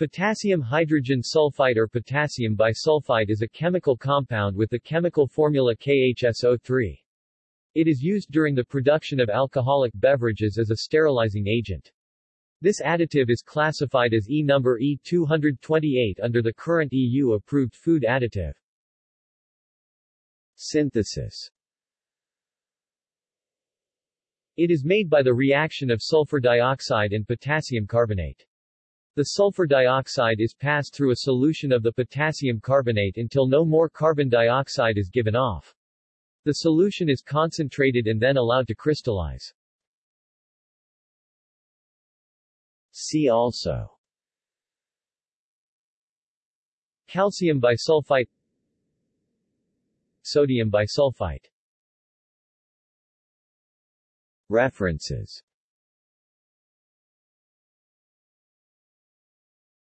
Potassium hydrogen sulfite or potassium bisulfite is a chemical compound with the chemical formula KHSO3. It is used during the production of alcoholic beverages as a sterilizing agent. This additive is classified as E number E228 under the current EU-approved food additive. Synthesis It is made by the reaction of sulfur dioxide and potassium carbonate. The sulfur dioxide is passed through a solution of the potassium carbonate until no more carbon dioxide is given off. The solution is concentrated and then allowed to crystallize. See also Calcium bisulfite Sodium bisulfite References